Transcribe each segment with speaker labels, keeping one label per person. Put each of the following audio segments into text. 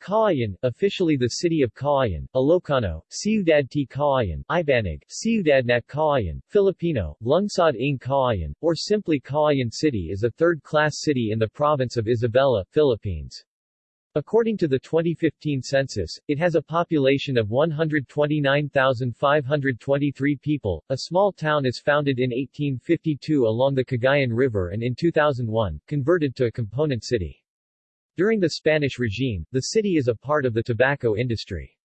Speaker 1: Cauayan, officially the city of Cauayan, Ilocano, Ciudad T. Cauayan, Ibanag, Ciudad Nat Cauayan, Filipino, Lungsod ng Cauayan, or simply Cauayan City is a third-class city in the province of Isabela, Philippines. According to the 2015 census, it has a population of 129,523 people. A small town is founded in 1852 along the Cagayan River and in 2001, converted to a component city. During the Spanish regime, the city is a part of the tobacco industry.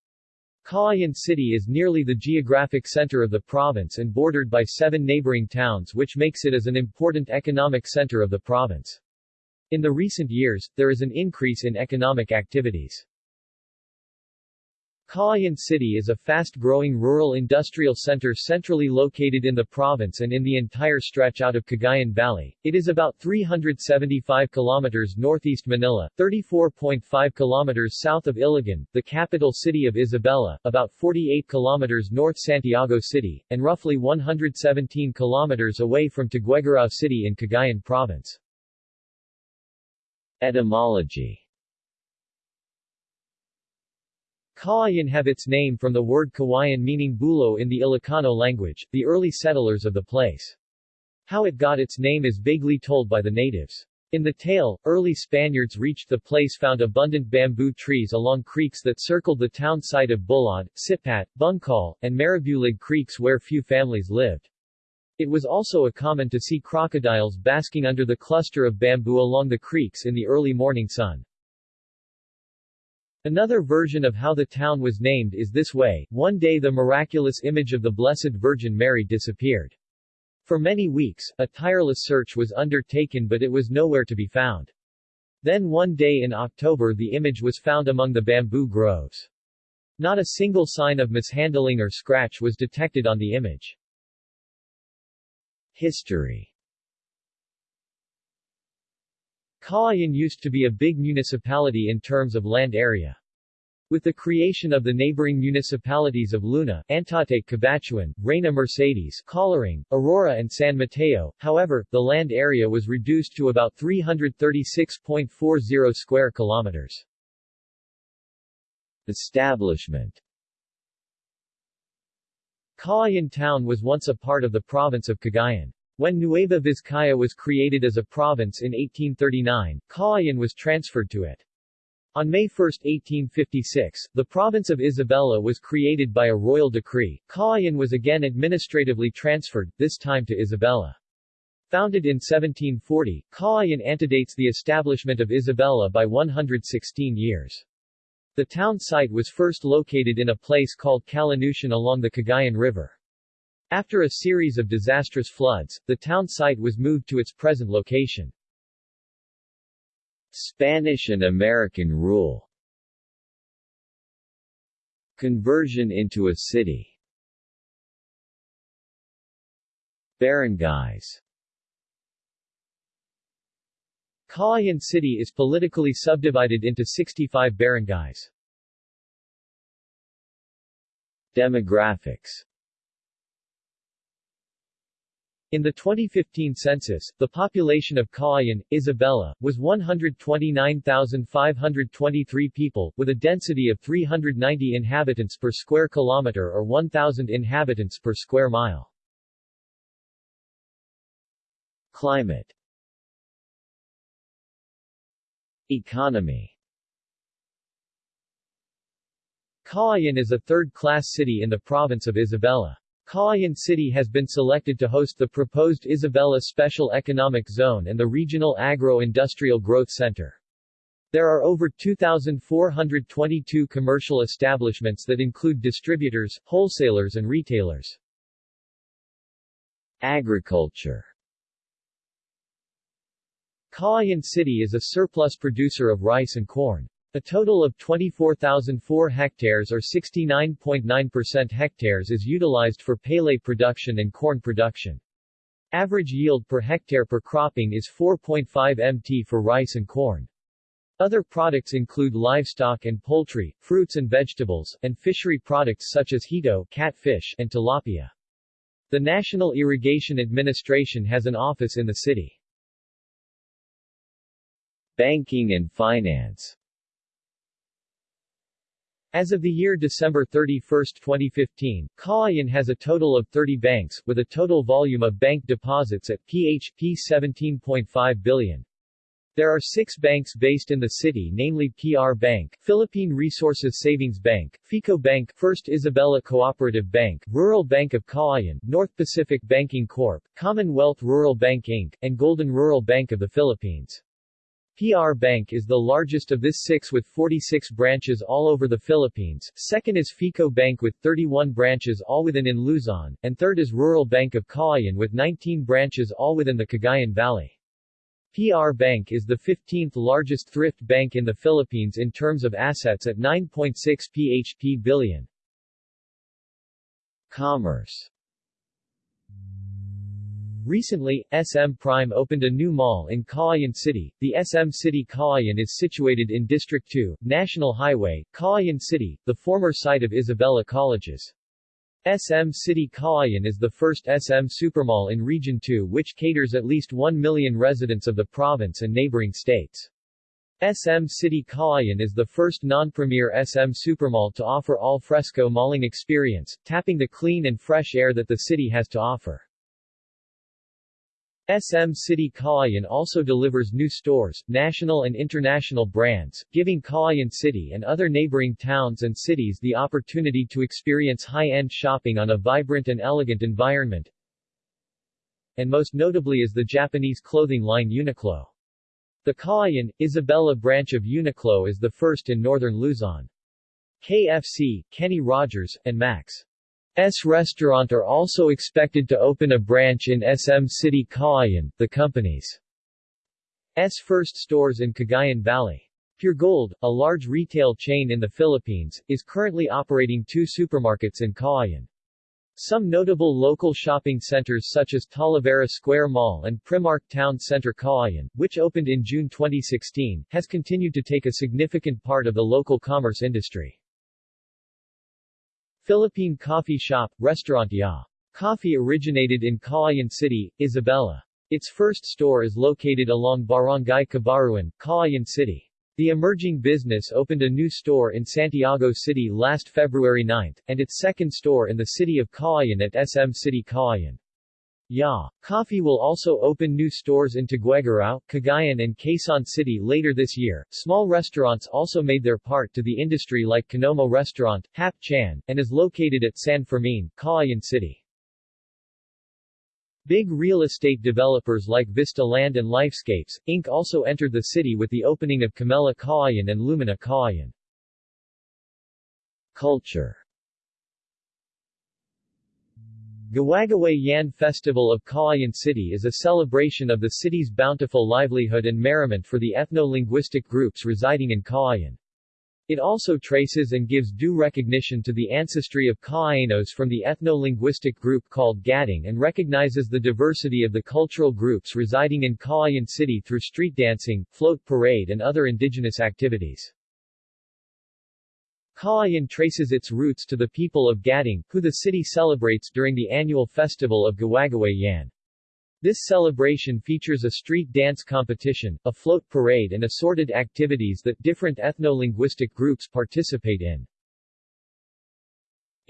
Speaker 1: Cauayan City is nearly the geographic center of the province and bordered by seven neighboring towns which makes it as an important economic center of the province. In the recent years, there is an increase in economic activities. Cauayan City is a fast-growing rural industrial center centrally located in the province and in the entire stretch out of Cagayan Valley. It is about 375 kilometers northeast Manila, 34.5 kilometers south of Ilagan, the capital city of Isabela, about 48 kilometers north Santiago City, and roughly 117 kilometers away from Tuguegarao City in Cagayan Province. Etymology Cauayan have its name from the word Kawayan meaning bulo in the Ilocano language, the early settlers of the place. How it got its name is vaguely told by the natives. In the tale, early Spaniards reached the place found abundant bamboo trees along creeks that circled the town site of Bulod, Sipat, Bungkal, and Marabulig creeks where few families lived. It was also a common to see crocodiles basking under the cluster of bamboo along the creeks in the early morning sun. Another version of how the town was named is this way, one day the miraculous image of the Blessed Virgin Mary disappeared. For many weeks, a tireless search was undertaken but it was nowhere to be found. Then one day in October the image was found among the bamboo groves. Not a single sign of mishandling or scratch was detected on the image. History Cauayan used to be a big municipality in terms of land area. With the creation of the neighboring municipalities of Luna, Antate Cabatuan, Reina Mercedes, Coloring, Aurora and San Mateo, however, the land area was reduced to about 336.40 square kilometers. Establishment Cauayan town was once a part of the province of Cagayan. When Nueva Vizcaya was created as a province in 1839, Cauayan was transferred to it. On May 1, 1856, the province of Isabela was created by a royal decree. Cauayan was again administratively transferred, this time to Isabela. Founded in 1740, Cauayan antedates the establishment of Isabela by 116 years. The town site was first located in a place called Calanusian along the Cagayan River. After a series of disastrous floods, the town site was moved to its present location. Spanish and American rule Conversion into a city Barangays Cauayan City is politically subdivided into 65 barangays. Demographics in the 2015 census, the population of Cauayan, Isabela, was 129,523 people, with a density of 390 inhabitants per square kilometer or 1,000 inhabitants per square mile. Climate Economy Cauayan is a third-class city in the province of Isabela. Cauayan City has been selected to host the proposed Isabela Special Economic Zone and the Regional Agro-Industrial Growth Center. There are over 2,422 commercial establishments that include distributors, wholesalers and retailers. Agriculture Cauayan City is a surplus producer of rice and corn. A total of 24,004 hectares or 69.9% hectares is utilized for palay production and corn production. Average yield per hectare per cropping is 4.5 mt for rice and corn. Other products include livestock and poultry, fruits and vegetables, and fishery products such as hito catfish and tilapia. The National Irrigation Administration has an office in the city. Banking and finance As of the year December 31, 2015, Cauayan has a total of 30 banks, with a total volume of bank deposits at PHP 17.5 billion. There are six banks based in the city namely PR Bank, Philippine Resources Savings Bank, FICO Bank, First Isabela Cooperative Bank, Rural Bank of Cauayan, North Pacific Banking Corp., Commonwealth Rural Bank Inc., and Golden Rural Bank of the Philippines. PR Bank is the largest of this six with 46 branches all over the Philippines, second is FICO Bank with 31 branches all within in Luzon, and third is Rural Bank of Cauayan with 19 branches all within the Cagayan Valley. PR Bank is the 15th largest thrift bank in the Philippines in terms of assets at 9.6 PHP billion. Commerce Recently, SM Prime opened a new mall in Cauayan City. The SM City Cauayan is situated in District 2, National Highway, Cauayan City, the former site of Isabela Colleges. SM City Cauayan is the first SM supermall in Region 2 which caters at least 1 million residents of the province and neighboring states. SM City Cauayan is the first non-premier SM supermall to offer all fresco malling experience, tapping the clean and fresh air that the city has to offer. SM City Cauayan also delivers new stores, national and international brands, giving Cauayan City and other neighboring towns and cities the opportunity to experience high-end shopping on a vibrant and elegant environment. And most notably is the Japanese clothing line Uniqlo. The Cauayan, Isabela branch of Uniqlo is the first in northern Luzon. KFC, Kenny Rogers, and Max. S restaurant are also expected to open a branch in SM City Cauayan, the company's S first stores in Cagayan Valley. Puregold, a large retail chain in the Philippines, is currently operating two supermarkets in Cauayan. Some notable local shopping centers such as Talavera Square Mall and Primark Town Center Cauayan, which opened in June 2016, has continued to take a significant part of the local commerce industry. Philippine Coffee Shop, Restaurant Ya. Coffee originated in Cauayan City, Isabela. Its first store is located along Barangay Cabaruan, Cauayan City. The emerging business opened a new store in Santiago City last February 9, and its second store in the city of Cauayan at SM City Cauayan. Ya. Coffee will also open new stores in Tuguegarao, Cagayan and Quezon City later this year. Small restaurants also made their part to the industry like Kanomo Restaurant, Hap Chan, and is located at San Fermin, Cauayan City. Big real estate developers like Vista Land and Lifescapes, Inc. also entered the city with the opening of Camella Cauayan and Lumina Cauayan. Culture Gawagaway Yan Festival of Cauayan City is a celebration of the city's bountiful livelihood and merriment for the ethno-linguistic groups residing in Cauayan. It also traces and gives due recognition to the ancestry of Cauayanos from the ethno-linguistic group called Gaddang and recognizes the diversity of the cultural groups residing in Cauayan City through street dancing, float parade and other indigenous activities. Cauayan traces its roots to the people of Gaddang, who the city celebrates during the annual festival of Gawagaway Yan. This celebration features a street dance competition, a float parade and assorted activities that different ethno-linguistic groups participate in.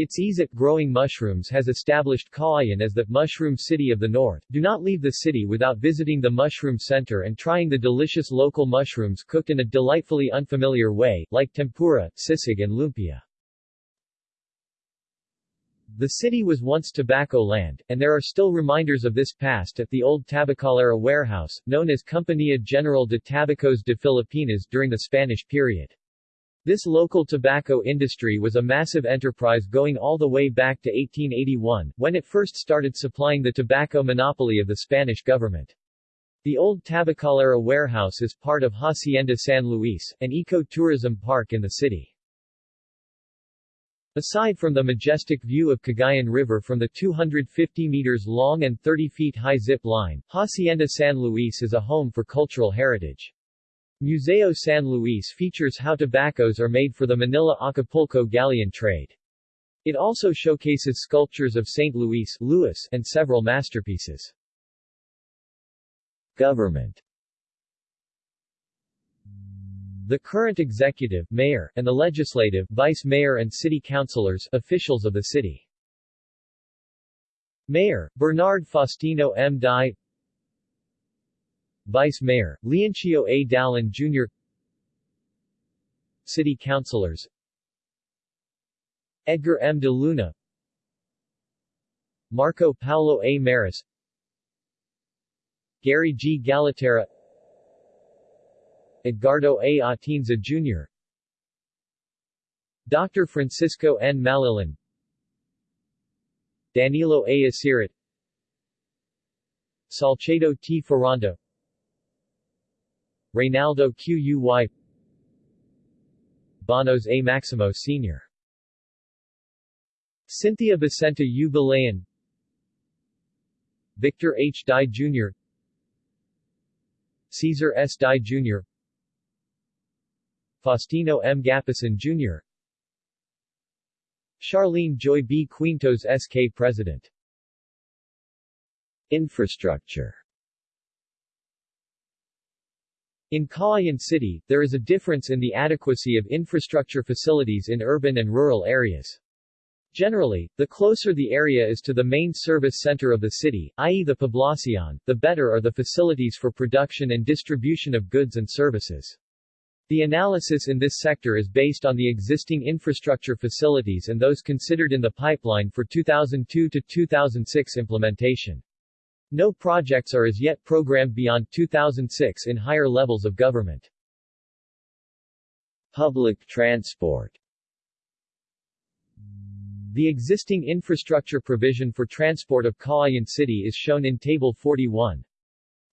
Speaker 1: Its ease at growing mushrooms has established Cauayan as the mushroom city of the north. Do not leave the city without visiting the mushroom center and trying the delicious local mushrooms cooked in a delightfully unfamiliar way, like tempura, sisig and lumpia. The city was once tobacco land, and there are still reminders of this past at the old tabacalera warehouse, known as Compañía General de Tabacos de Filipinas during the Spanish period. This local tobacco industry was a massive enterprise going all the way back to 1881, when it first started supplying the tobacco monopoly of the Spanish government. The old Tabacalera warehouse is part of Hacienda San Luis, an eco-tourism park in the city. Aside from the majestic view of Cagayan River from the 250 meters long and 30 feet high zip line, Hacienda San Luis is a home for cultural heritage. Museo San Luis features how tobaccos are made for the Manila-Acapulco galleon trade. It also showcases sculptures of St. Louis and several masterpieces. Government the current executive mayor, and the legislative vice mayor and city councilors officials of the city. Mayor, Bernard Faustino M. Dy Vice Mayor, Leoncio A. Dalin Jr. City Councilors Edgar M. de Luna Marco Paulo A. Maris Gary G. Galaterra Edgardo A. Atienza Jr. Dr. Francisco N. Malilan Danilo A. Asirit Salcedo T. Ferrando Reynaldo Quy Bonos A. Maximo Sr. Cynthia Vicenta U. Victor H. Dy Jr. Caesar S. Dy Jr. Faustino M. Gapasan Jr. Charlene Joy B. Quintos SK President Infrastructure In Cauayan City, there is a difference in the adequacy of infrastructure facilities in urban and rural areas. Generally, the closer the area is to the main service center of the city, i.e. the poblacion, the better are the facilities for production and distribution of goods and services. The analysis in this sector is based on the existing infrastructure facilities and those considered in the pipeline for 2002 to 2006 implementation. No projects are as yet programmed beyond 2006 in higher levels of government. Public transport the existing infrastructure provision for transport of Cauayan City is shown in Table 41.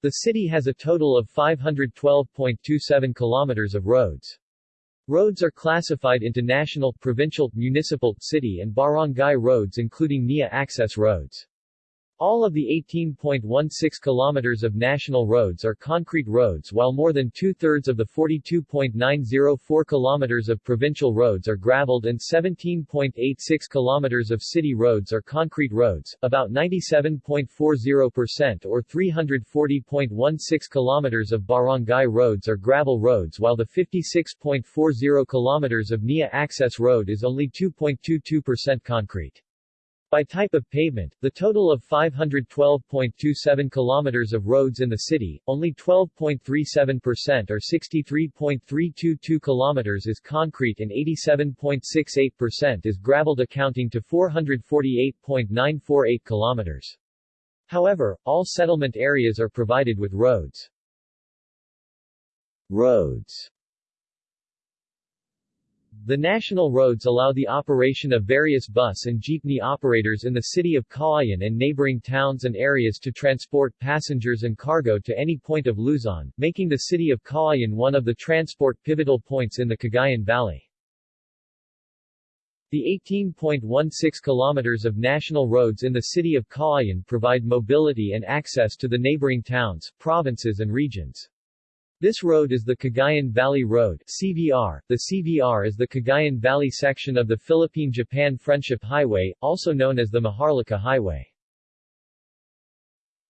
Speaker 1: The city has a total of 512.27 kilometers of roads. Roads are classified into national, provincial, municipal, city and barangay roads including NIA access roads. All of the 18.16 kilometers of national roads are concrete roads while more than two-thirds of the 42.904 kilometers of provincial roads are graveled and 17.86 kilometers of city roads are concrete roads, about 97.40% or 340.16 kilometers of barangay roads are gravel roads while the 56.40 kilometers of NIA access road is only 2.22% concrete. By type of pavement, the total of 512.27 kilometers of roads in the city, only 12.37% or 63.322 kilometers is concrete and 87.68% is graveled accounting to 448.948 kilometers. However, all settlement areas are provided with roads. Roads the national roads allow the operation of various bus and jeepney operators in the city of Cauayan and neighboring towns and areas to transport passengers and cargo to any point of Luzon, making the city of Cauayan one of the transport pivotal points in the Cagayan Valley. The 18.16 kilometers of national roads in the city of Cauayan provide mobility and access to the neighboring towns, provinces and regions. This road is the Cagayan Valley Road CVR. The CVR is the Cagayan Valley section of the Philippine-Japan Friendship Highway, also known as the Maharlika Highway.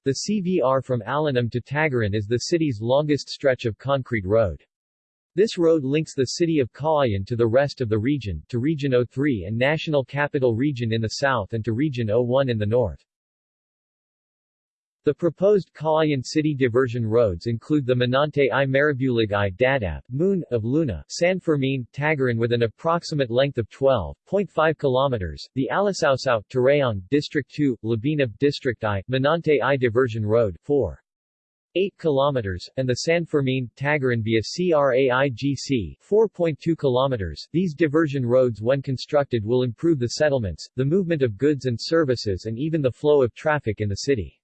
Speaker 1: The CVR from Alinam to Tagaran is the city's longest stretch of concrete road. This road links the city of Cauayan to the rest of the region, to Region 03 and National Capital Region in the south and to Region 01 in the north. The proposed Cauayan City diversion roads include the Manante i Marabulig i Dadap, Moon, of Luna, San Fermin, Tagaran with an approximate length of 12.5 kilometers, the Alisausaw, Tarayong, District 2, Labinab, District I, Manante i Diversion Road, 4. 8 kilometers, and the San Fermin, Tagaran via CRAIGC, 4.2 kilometers. These diversion roads when constructed will improve the settlements, the movement of goods and services and even the flow of traffic in the city.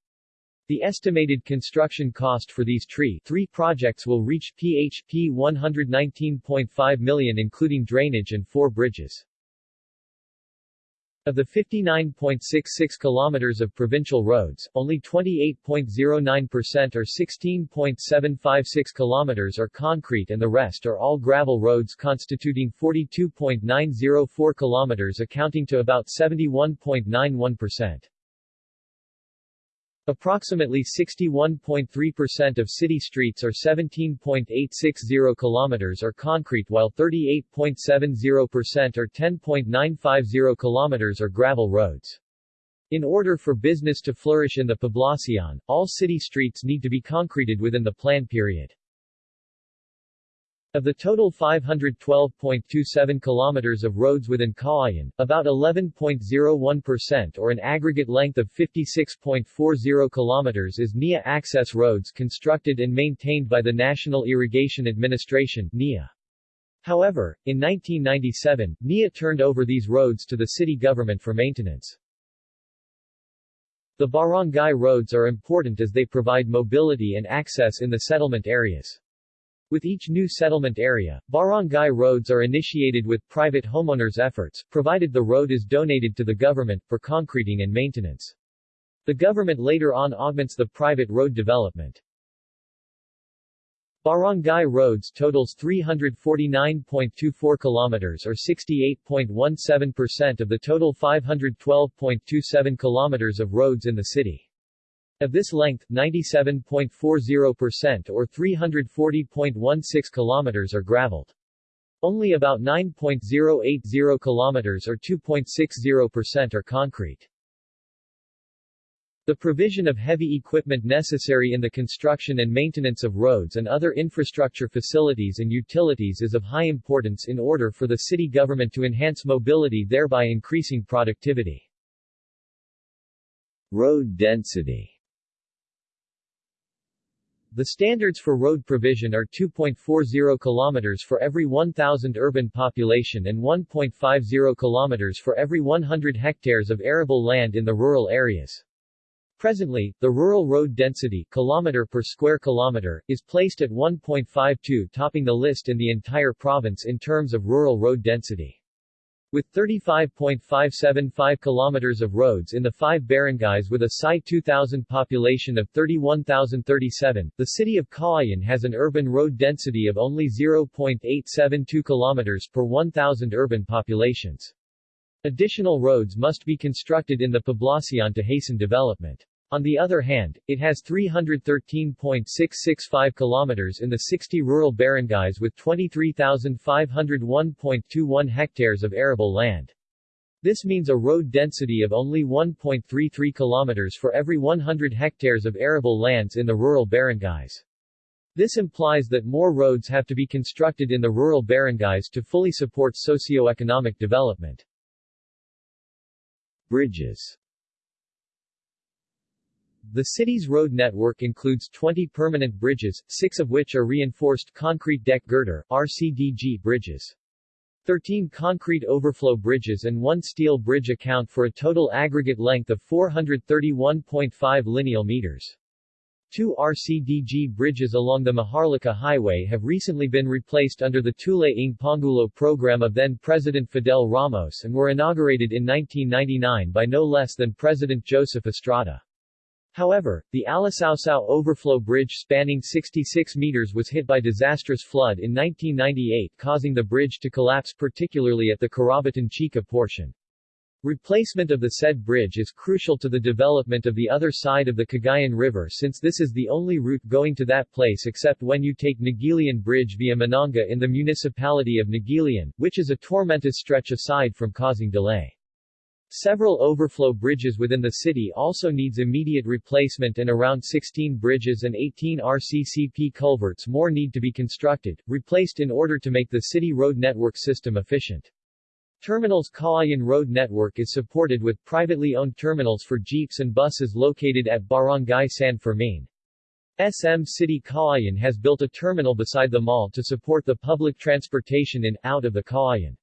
Speaker 1: The estimated construction cost for these tree three projects will reach PHP 119.5 million including drainage and four bridges. Of the 59.66 kilometers of provincial roads, only 28.09% or 16.756 kilometers are concrete and the rest are all gravel roads constituting 42.904 kilometers accounting to about 71.91%. Approximately 61.3% of city streets are 17.860 kilometers are concrete while 38.70% or 10.950 kilometers are gravel roads. In order for business to flourish in the Poblacion, all city streets need to be concreted within the plan period. Of the total 512.27 kilometers of roads within Cauayan, about 11.01% or an aggregate length of 56.40 kilometers is NIA access roads constructed and maintained by the National Irrigation Administration NIA. However, in 1997, NIA turned over these roads to the city government for maintenance. The barangay roads are important as they provide mobility and access in the settlement areas. With each new settlement area, barangay roads are initiated with private homeowners' efforts, provided the road is donated to the government, for concreting and maintenance. The government later on augments the private road development. Barangay roads totals 349.24 kilometers or 68.17% of the total 512.27 kilometers of roads in the city. Of this length, 97.40% or 340.16 kilometers are graveled. Only about 9.080 kilometers or 2.60% are concrete. The provision of heavy equipment necessary in the construction and maintenance of roads and other infrastructure facilities and utilities is of high importance in order for the city government to enhance mobility thereby increasing productivity. Road density the standards for road provision are 2.40 km for every 1,000 urban population and 1.50 km for every 100 hectares of arable land in the rural areas. Presently, the rural road density kilometer per square kilometer is placed at 1.52 topping the list in the entire province in terms of rural road density. With 35.575 kilometers of roads in the five barangays with a PSI 2000 population of 31,037, the city of Cauayan has an urban road density of only 0.872 kilometers per 1,000 urban populations. Additional roads must be constructed in the Poblacion to hasten development. On the other hand, it has 313.665 kilometers in the 60 rural barangays with 23,501.21 hectares of arable land. This means a road density of only 1.33 kilometers for every 100 hectares of arable lands in the rural barangays. This implies that more roads have to be constructed in the rural barangays to fully support socio-economic development. Bridges the city's road network includes 20 permanent bridges, six of which are reinforced concrete deck girder RCDG bridges. 13 concrete overflow bridges and one steel bridge account for a total aggregate length of 431.5 lineal meters. Two RCDG bridges along the Maharlika Highway have recently been replaced under the Tula-ng Pangulo program of then-President Fidel Ramos and were inaugurated in 1999 by no less than President Joseph Estrada. However, the Alisaucao Overflow Bridge spanning 66 meters was hit by disastrous flood in 1998 causing the bridge to collapse particularly at the Carabatan-Chica portion. Replacement of the said bridge is crucial to the development of the other side of the Cagayan River since this is the only route going to that place except when you take Naguilian Bridge via Mananga in the municipality of Naguilian, which is a tormentous stretch aside from causing delay. Several overflow bridges within the city also needs immediate replacement and around 16 bridges and 18 RCCP culverts more need to be constructed, replaced in order to make the city road network system efficient. Terminals Cauayan Road Network is supported with privately owned terminals for jeeps and buses located at Barangay San Fermin. SM City Cauayan has built a terminal beside the mall to support the public transportation in, out of the Cauayan.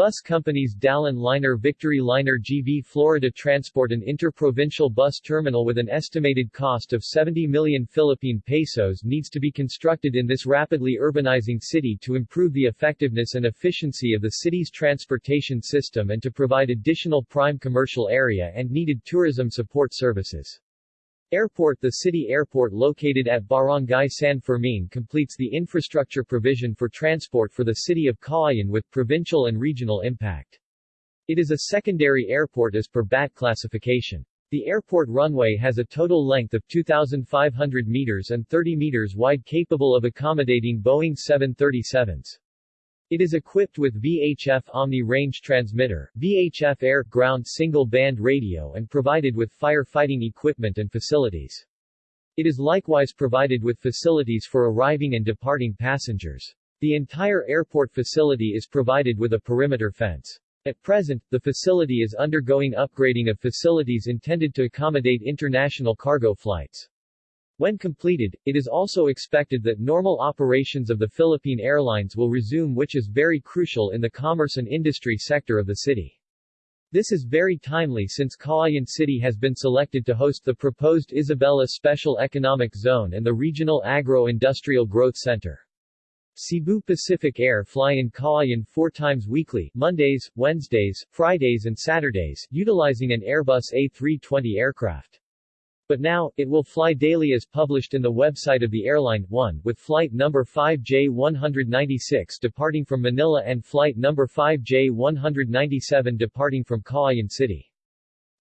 Speaker 1: Bus companies Dalin Liner Victory Liner GV Florida Transport an interprovincial bus terminal with an estimated cost of 70 million Philippine pesos needs to be constructed in this rapidly urbanizing city to improve the effectiveness and efficiency of the city's transportation system and to provide additional prime commercial area and needed tourism support services. Airport The city airport located at Barangay San Fermin completes the infrastructure provision for transport for the city of Cauayan with provincial and regional impact. It is a secondary airport as per BAT classification. The airport runway has a total length of 2,500 meters and 30 meters wide capable of accommodating Boeing 737s. It is equipped with VHF Omni Range Transmitter, VHF Air-Ground Single-Band Radio and provided with fire-fighting equipment and facilities. It is likewise provided with facilities for arriving and departing passengers. The entire airport facility is provided with a perimeter fence. At present, the facility is undergoing upgrading of facilities intended to accommodate international cargo flights. When completed, it is also expected that normal operations of the Philippine Airlines will resume which is very crucial in the commerce and industry sector of the city. This is very timely since Cauayan City has been selected to host the proposed Isabela Special Economic Zone and the Regional Agro-Industrial Growth Center. Cebu Pacific Air fly in Cauayan four times weekly, Mondays, Wednesdays, Fridays and Saturdays, utilizing an Airbus A320 aircraft. But now, it will fly daily as published in the website of the airline, 1, with flight number 5J196 departing from Manila and flight number 5J197 departing from Cauayan City.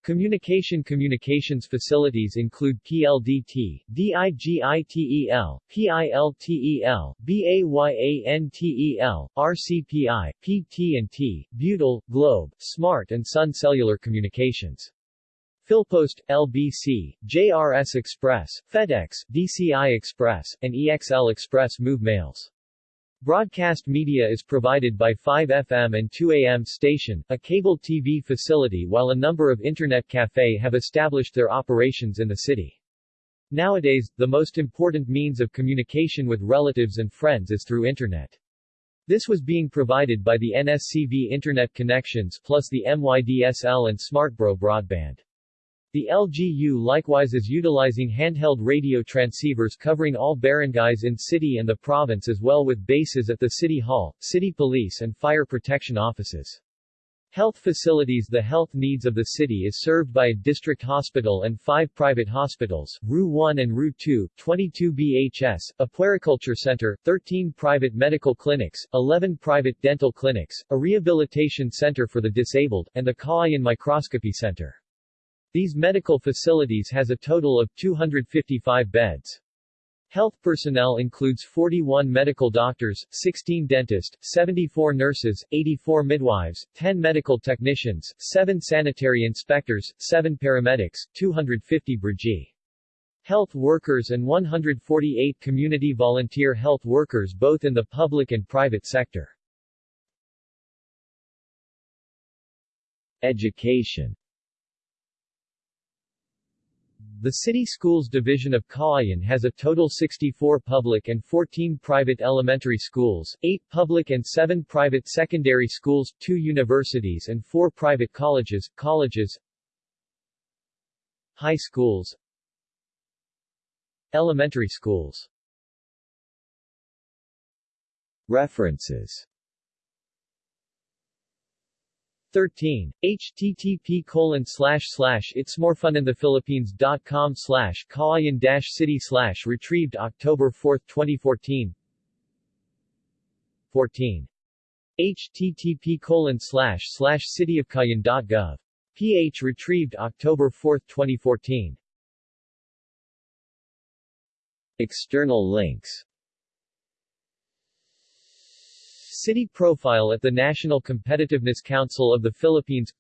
Speaker 1: Communication communications facilities include PLDT, DIGITEL, PILTEL, BAYANTEL, RCPI, PT&T, Butyl, Globe, Smart and Sun Cellular Communications. Philpost, LBC, JRS Express, FedEx, DCI Express, and EXL Express move mails. Broadcast media is provided by 5FM and 2AM station, a cable TV facility while a number of internet cafe have established their operations in the city. Nowadays, the most important means of communication with relatives and friends is through internet. This was being provided by the NSCV internet connections plus the MYDSL and SmartBro broadband. The LGU likewise is utilizing handheld radio transceivers covering all barangays in city and the province as well with bases at the City Hall, City Police and Fire Protection Offices. Health facilities The health needs of the city is served by a district hospital and five private hospitals, RU 1 and RU 2, 22 BHS, a puericulture center, 13 private medical clinics, 11 private dental clinics, a rehabilitation center for the disabled, and the Cauayan Microscopy Center. These medical facilities has a total of 255 beds. Health personnel includes 41 medical doctors, 16 dentists, 74 nurses, 84 midwives, 10 medical technicians, 7 sanitary inspectors, 7 paramedics, 250 Brgy. Health workers and 148 community volunteer health workers both in the public and private sector. Education the City Schools Division of Cauayan has a total 64 public and 14 private elementary schools, 8 public and 7 private secondary schools, 2 universities and 4 private colleges, colleges High schools Elementary schools. References 13. http colon slash slash it's more fun in the Philippines dot com slash dash city slash retrieved October 4, 2014 14. http colon slash slash cityofcauayan.gov. ph retrieved October 4, 2014 External links City profile at the National Competitiveness Council of the Philippines.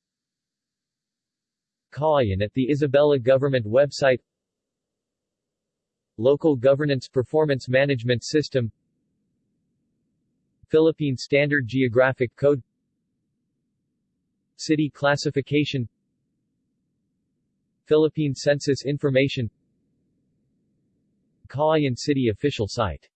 Speaker 1: Cauayan at the Isabela Government website. Local Governance Performance Management System. Philippine Standard Geographic Code. City Classification. Philippine Census Information. Cauayan City official site